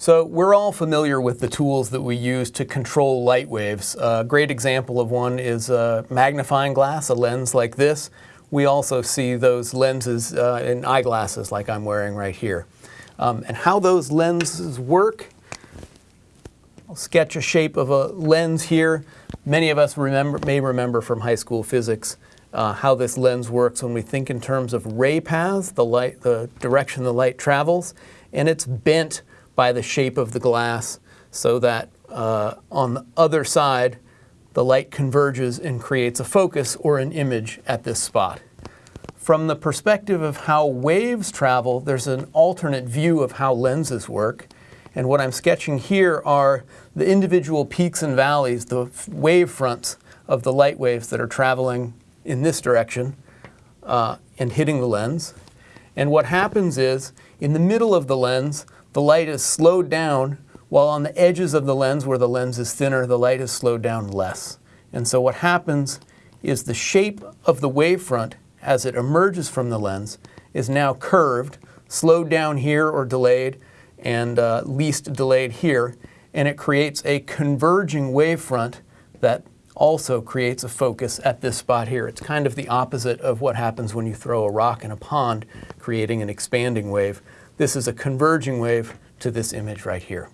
So we're all familiar with the tools that we use to control light waves. A great example of one is a magnifying glass, a lens like this. We also see those lenses uh, in eyeglasses like I'm wearing right here. Um, and how those lenses work, I'll sketch a shape of a lens here. Many of us remember, may remember from high school physics uh, how this lens works when we think in terms of ray paths, the, light, the direction the light travels, and it's bent by the shape of the glass so that uh, on the other side the light converges and creates a focus or an image at this spot. From the perspective of how waves travel, there's an alternate view of how lenses work. And what I'm sketching here are the individual peaks and valleys, the wave fronts of the light waves that are traveling in this direction uh, and hitting the lens. And what happens is, in the middle of the lens, the light is slowed down, while on the edges of the lens, where the lens is thinner, the light is slowed down less. And so what happens is the shape of the wavefront as it emerges from the lens is now curved, slowed down here or delayed, and uh, least delayed here, and it creates a converging wavefront that also creates a focus at this spot here. It's kind of the opposite of what happens when you throw a rock in a pond, creating an expanding wave. This is a converging wave to this image right here.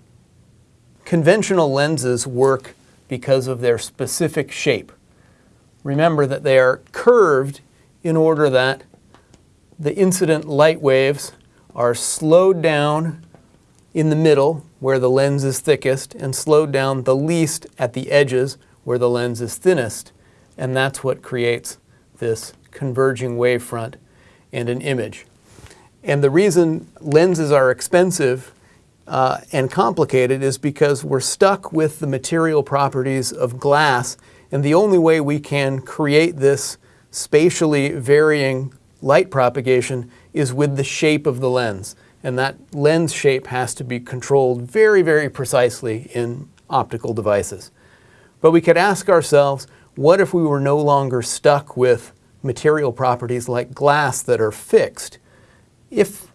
Conventional lenses work because of their specific shape. Remember that they are curved in order that the incident light waves are slowed down in the middle where the lens is thickest and slowed down the least at the edges where the lens is thinnest. And that's what creates this converging wavefront and an image. And the reason lenses are expensive uh, and complicated is because we're stuck with the material properties of glass and the only way we can create this spatially varying light propagation is with the shape of the lens. And that lens shape has to be controlled very, very precisely in optical devices. But we could ask ourselves, what if we were no longer stuck with material properties like glass that are fixed? If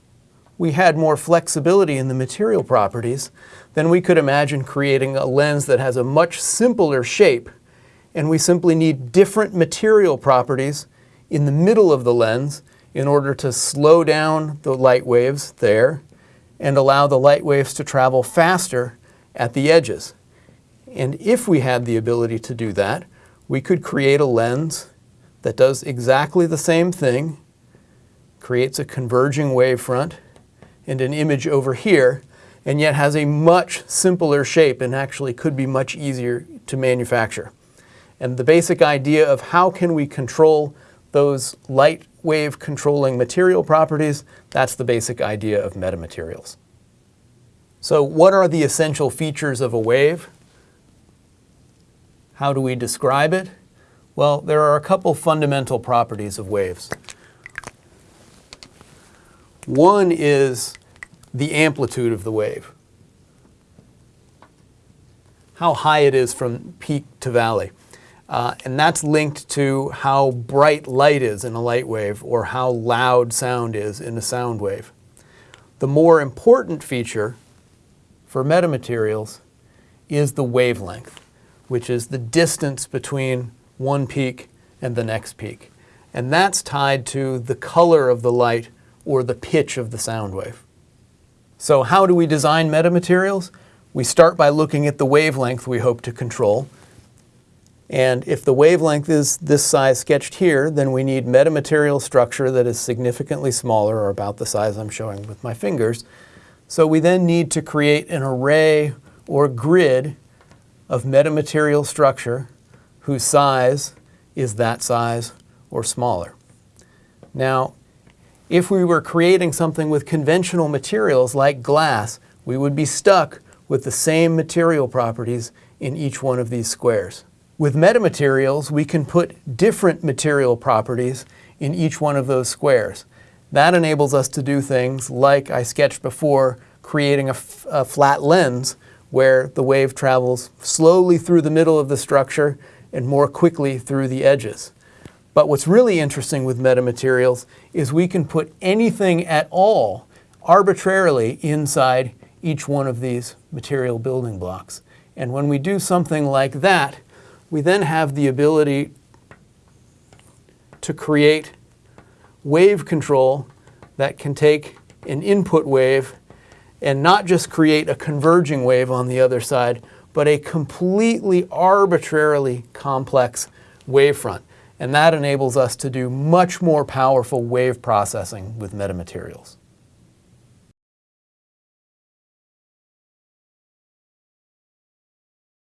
we had more flexibility in the material properties, then we could imagine creating a lens that has a much simpler shape and we simply need different material properties in the middle of the lens in order to slow down the light waves there and allow the light waves to travel faster at the edges. And if we had the ability to do that, we could create a lens that does exactly the same thing, creates a converging wavefront and an image over here, and yet has a much simpler shape and actually could be much easier to manufacture. And the basic idea of how can we control those light wave controlling material properties, that's the basic idea of metamaterials. So what are the essential features of a wave? How do we describe it? Well, there are a couple fundamental properties of waves. One is the amplitude of the wave, how high it is from peak to valley. Uh, and that's linked to how bright light is in a light wave or how loud sound is in a sound wave. The more important feature for metamaterials is the wavelength which is the distance between one peak and the next peak. And that's tied to the color of the light or the pitch of the sound wave. So how do we design metamaterials? We start by looking at the wavelength we hope to control. And if the wavelength is this size sketched here, then we need metamaterial structure that is significantly smaller or about the size I'm showing with my fingers. So we then need to create an array or grid of metamaterial structure whose size is that size or smaller. Now, if we were creating something with conventional materials like glass, we would be stuck with the same material properties in each one of these squares. With metamaterials, we can put different material properties in each one of those squares. That enables us to do things like I sketched before, creating a, flat lens where the wave travels slowly through the middle of the structure and more quickly through the edges. But what's really interesting with metamaterials is we can put anything at all arbitrarily inside each one of these material building blocks. And when we do something like that, we then have the ability to create wave control that can take an input wave and not just create a converging wave on the other side, but a completely arbitrarily complex wavefront. And that enables us to do much more powerful wave processing with metamaterials.